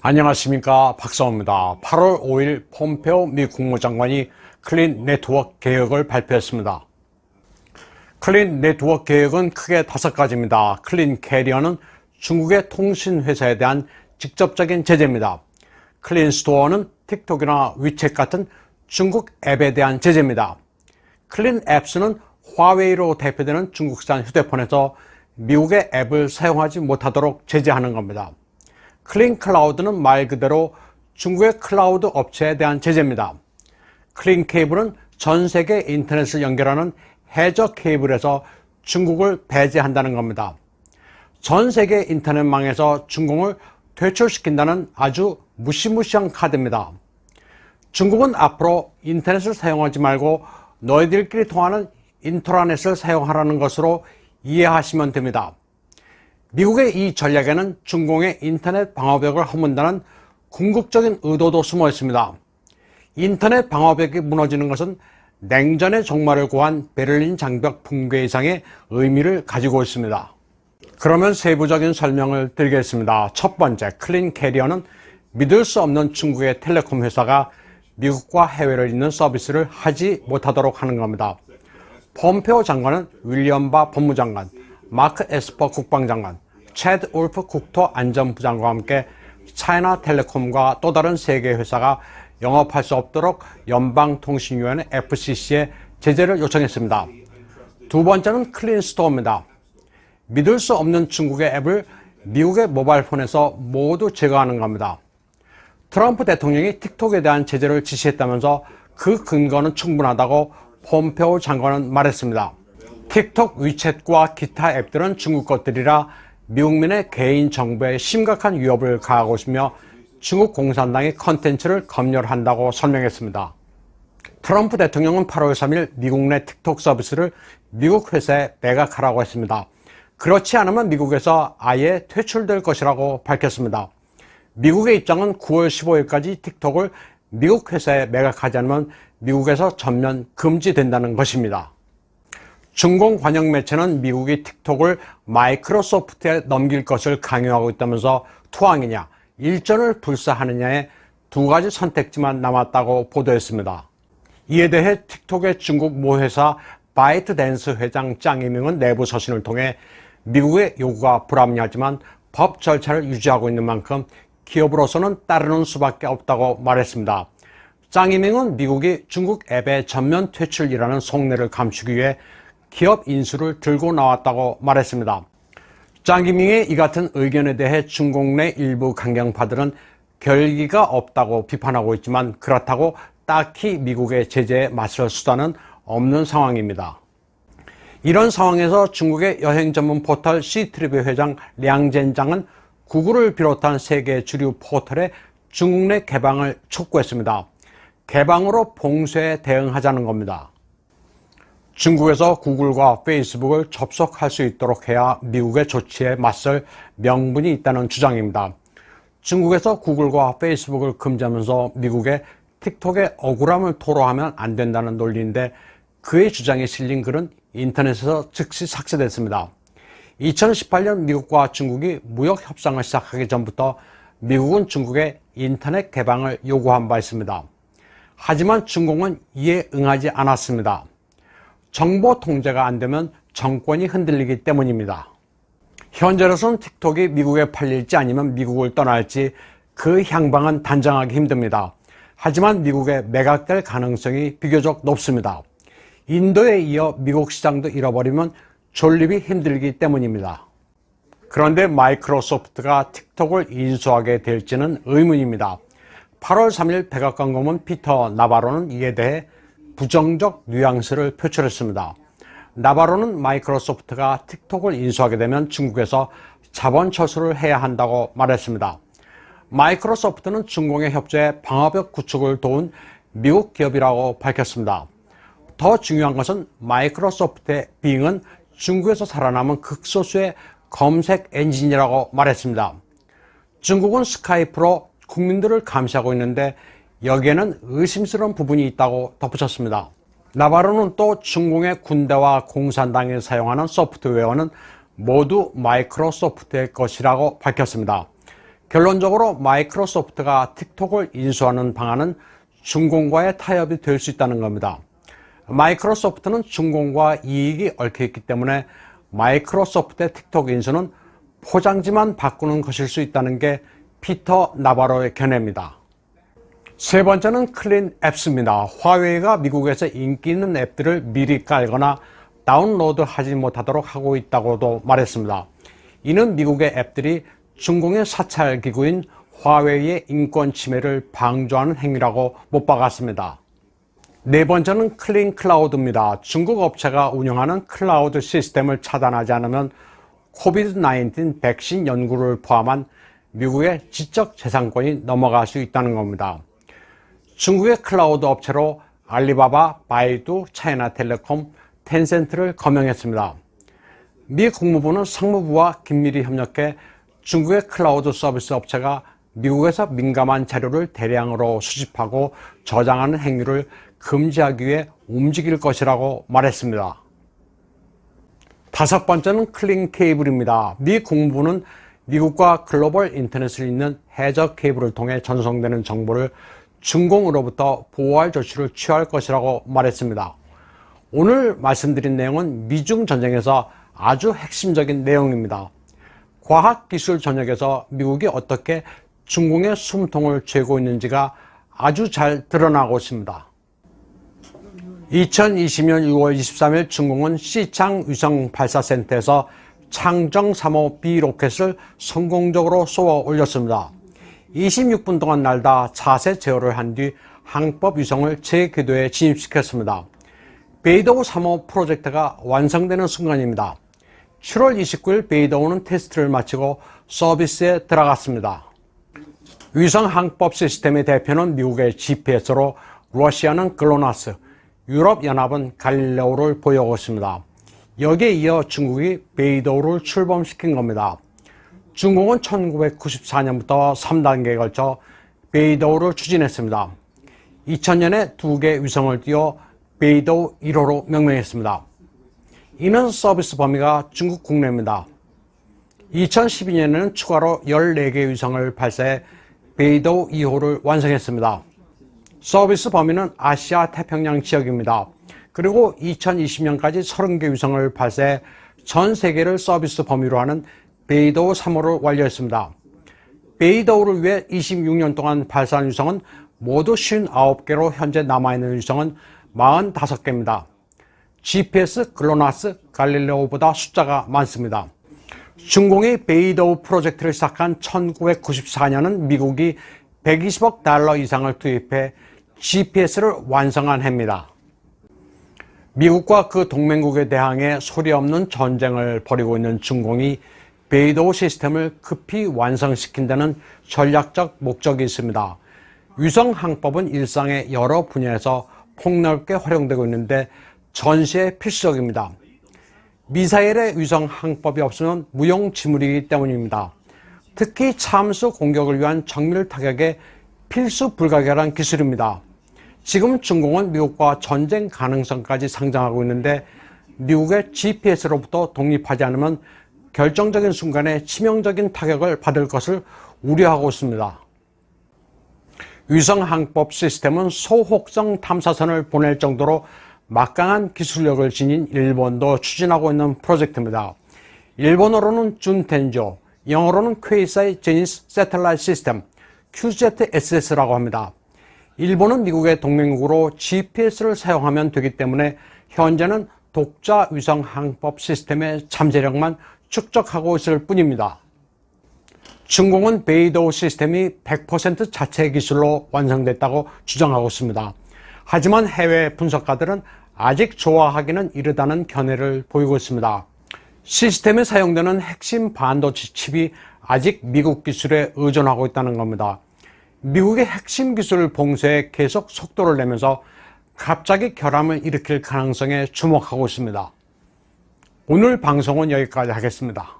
안녕하십니까 박상후입니다. 8월 5일 폼페오 미 국무장관이 Clean Network 계획을 발표했습니다. Clean Network 계획은 크게 다섯 가지입니다. Clean Carrier는 중국의 통신회사에 대한 직접적인 제재입니다. Clean Store는 틱톡이나 위챗 같은 중국 앱에 대한 제재입니다. Clean Apps는 화웨이로 대표되는 중국산 휴대폰에서 미국의 앱을 사용하지 못하도록 제재하는 겁니다. Clean Cloud는 말 그대로 중국의 클라우드 업체에 대한 제재입니다. Clean Cable은 전 세계 인터넷을 연결하는 해저 케이블에서 중국을 배제한다는 겁니다. 전 세계 인터넷망에서 중국을 퇴출시킨다는 아주 무시무시한 카드입니다. 중국은 앞으로 인터넷을 사용하지 말고 너희들끼리 통하는 인트라넷을 사용하라는 것으로 이해하시면 됩니다. 미국의 이 전략에는 중공의 인터넷 방어벽을 허문다는 궁극적인 의도도 숨어 있습니다. 인터넷 방어벽이 무너지는 것은 냉전의 종말을 고한 베를린 장벽 붕괴 이상의 의미를 가지고 있습니다. 그러면 세부적인 설명을 드리겠습니다. 첫 번째, Clean Carrier는 믿을 수 없는 중국의 텔레콤 회사가 미국과 해외를 잇는 서비스를 하지 못하도록 하는 겁니다. 폼페오 장관은 윌리엄 바 법무장관, 마크 에스퍼 국방장관, 채드 울프 국토안전부 장관과 함께 차이나 텔레콤과 또 다른 세 개 회사가 영업할 수 없도록 연방통신위원회 FCC에 제재를 요청했습니다. 두 번째는 Clean Store입니다. 믿을 수 없는 중국의 앱을 미국의 모바일폰에서 모두 제거하는 겁니다. 트럼프 대통령이 틱톡에 대한 제재를 지시했다면서 그 근거는 충분하다고 폼페오 장관은 말했습니다. 틱톡, 위챗과 기타 앱들은 중국 것들이라 미국민의 개인 정보에 심각한 위협을 가하고 있으며 중국 공산당이 컨텐츠를 검열한다고 설명했습니다. 트럼프 대통령은 8월 3일 미국 내 틱톡 서비스를 미국 회사에 매각하라고 했습니다. 그렇지 않으면 미국에서 아예 퇴출될 것이라고 밝혔습니다. 미국의 입장은 9월 15일까지 틱톡을 미국 회사에 매각하지 않으면 미국에서 전면 금지된다는 것입니다. 중공 관영 매체는 미국이 틱톡을 마이크로소프트에 넘길 것을 강요하고 있다면서 투항이냐, 일전을 불사하느냐의 두 가지 선택지만 남았다고 보도했습니다. 이에 대해 틱톡의 중국 모 회사 바이트댄스 회장 짱이밍은 내부 서신을 통해 미국의 요구가 불합리하지만 법 절차를 유지하고 있는 만큼 기업으로서는 따르는 수밖에 없다고 말했습니다. 짱이밍은 미국이 중국 앱의 전면 퇴출이라는 속내를 감추기 위해 기업 인수를 들고 나왔다고 말했습니다. 짱이밍의 이 같은 의견에 대해 중국 내 일부 강경파들은 결기가 없다고 비판하고 있지만 그렇다고 딱히 미국의 제재에 맞설 수단은 없는 상황입니다. 이런 상황에서 중국의 여행 전문 포털 시트리비 회장 량젠장은 구글을 비롯한 세계 주류 포털의 중국 내 개방을 촉구했습니다. 개방으로 봉쇄에 대응하자는 겁니다. 중국에서 구글과 페이스북을 접속할 수 있도록 해야 미국의 조치에 맞설 명분이 있다는 주장입니다. 중국에서 구글과 페이스북을 금지하면서 미국의 틱톡의 억울함을 토로하면 안 된다는 논리인데 그의 주장에 실린 글은 인터넷에서 즉시 삭제됐습니다. 2018년 미국과 중국이 무역 협상을 시작하기 전부터 미국은 중국의 인터넷 개방을 요구한 바 있습니다. 하지만 중국은 이에 응하지 않았습니다. 정보 통제가 안 되면 정권이 흔들리기 때문입니다. 현재로서는 틱톡이 미국에 팔릴지 아니면 미국을 떠날지 그 향방은 단정하기 힘듭니다. 하지만 미국에 매각될 가능성이 비교적 높습니다. 인도에 이어 미국 시장도 잃어버리면 존립이 힘들기 때문입니다. 그런데 마이크로소프트가 틱톡을 인수하게 될지는 의문입니다. 8월 3일 백악관 고문 피터 나바로는 이에 대해 부정적 뉘앙스를 표출했습니다. 나바로는 마이크로소프트가 틱톡을 인수하게 되면 중국에서 자본 철수를 해야 한다고 말했습니다. 마이크로소프트는 중공의 협조에 방어벽 구축을 도운 미국 기업이라고 밝혔습니다. 더 중요한 것은 마이크로소프트의 빙은 중국에서 살아남은 극소수의 검색 엔진이라고 말했습니다. 중국은 스카이프로 국민들을 감시하고 있는데 여기에는 의심스러운 부분이 있다고 덧붙였습니다. 나바로는 또 중공의 군대와 공산당이 사용하는 소프트웨어는 모두 마이크로소프트의 것이라고 밝혔습니다. 결론적으로 마이크로소프트가 틱톡을 인수하는 방안은 중공과의 타협이 될 수 있다는 겁니다. 마이크로소프트는 중공과 이익이 얽혀 있기 때문에 마이크로소프트의 틱톡 인수는 포장지만 바꾸는 것일 수 있다는 게 피터 나바로의 견해입니다. 세 번째는 Clean Apps입니다. 화웨이가 미국에서 인기 있는 앱들을 미리 깔거나 다운로드 하지 못하도록 하고 있다고도 말했습니다. 이는 미국의 앱들이 중공의 사찰 기구인 화웨이의 인권 침해를 방조하는 행위라고 못 박았습니다. 네 번째는 Clean Cloud입니다. 중국 업체가 운영하는 클라우드 시스템을 차단하지 않으면 COVID-19 백신 연구를 포함한 미국의 지적 재산권이 넘어갈 수 있다는 겁니다. 중국의 클라우드 업체로 알리바바, 바이두, 차이나텔레콤, 텐센트를 거명했습니다. 미 국무부는 상무부와 긴밀히 협력해 중국의 클라우드 서비스 업체가 미국에서 민감한 자료를 대량으로 수집하고 저장하는 행위를 금지하기 위해 움직일 것이라고 말했습니다. 다섯 번째는 Clean Cable입니다. 미 국무부는 미국과 글로벌 인터넷을 잇는 해저 케이블을 통해 전송되는 정보를 중공으로부터 보호할 조치를 취할 것이라고 말했습니다. 오늘 말씀드린 내용은 미중 전쟁에서 아주 핵심적인 내용입니다. 과학기술 전역에서 미국이 어떻게 중공의 숨통을 죄고 있는지가 아주 잘 드러나고 있습니다. 2020년 6월 23일 중공은 시창 위성 발사센터에서 창정 3호 B 로켓을 성공적으로 쏘아 올렸습니다. 26분 동안 날다 자세 제어를 한 뒤 항법 위성을 제 궤도에 진입시켰습니다. 베이더우 3호 프로젝트가 완성되는 순간입니다. 7월 29일 베이더우는 테스트를 마치고 서비스에 들어갔습니다. 위성 항법 시스템의 대표는 미국의 GPS로 러시아는 글로나스, 유럽연합은 갈릴레오를 보유하고 있습니다. 여기에 이어 중국이 베이더우를 출범시킨 겁니다. 중국은 1994년부터 3단계에 걸쳐 베이더우를 추진했습니다. 2000년에 두 개 위성을 띄워 베이더우 1호로 명명했습니다. 이는 서비스 범위가 중국 국내입니다. 2012년에는 추가로 14개 위성을 발사해 베이더우 2호를 완성했습니다. 서비스 범위는 아시아 태평양 지역입니다. 그리고 2020년까지 30개 위성을 발사해 전 세계를 서비스 범위로 하는 베이더우 3호를 완료했습니다. 베이더우를 위해 26년 동안 발사한 위성은 모두 59개로 현재 남아있는 위성은 45개입니다. GPS, 글로나스, 갈릴레오보다 숫자가 많습니다. 중공이 베이더우 프로젝트를 시작한 1994년은 미국이 120억 달러 이상을 투입해 GPS를 완성한 해입니다. 미국과 그 동맹국에 대항해 소리 없는 전쟁을 벌이고 있는 중공이 베이도우 시스템을 급히 완성시킨다는 전략적 목적이 있습니다. 위성 항법은 일상의 여러 분야에서 폭넓게 활용되고 있는데 전시에 필수적입니다. 미사일의 위성 항법이 없으면 무용지물이기 때문입니다. 특히 참수 공격을 위한 정밀 타격에 필수 불가결한 기술입니다. 지금 중공은 미국과 전쟁 가능성까지 상장하고 있는데 미국의 GPS로부터 독립하지 않으면 결정적인 순간에 치명적인 타격을 받을 것을 우려하고 있습니다. 위성 항법 시스템은 소혹성 탐사선을 보낼 정도로 막강한 기술력을 지닌 일본도 추진하고 있는 프로젝트입니다. 일본어로는 준텐조, 영어로는 퀘이사이 제니스 세텔라이트 시스템, QZSS라고 합니다. 일본은 미국의 동맹국으로 GPS를 사용하면 되기 때문에 현재는 독자 위성 항법 시스템의 잠재력만 축적하고 있을 뿐입니다. 중공은 베이도우 시스템이 100% 자체 기술로 완성됐다고 주장하고 있습니다. 하지만 해외 분석가들은 아직 좋아하기는 이르다는 견해를 보이고 있습니다. 시스템에 사용되는 핵심 반도체 칩이 아직 미국 기술에 의존하고 있다는 겁니다. 미국의 핵심 기술을 봉쇄해 계속 속도를 내면서 갑자기 결함을 일으킬 가능성에 주목하고 있습니다. 오늘 방송은 여기까지 하겠습니다.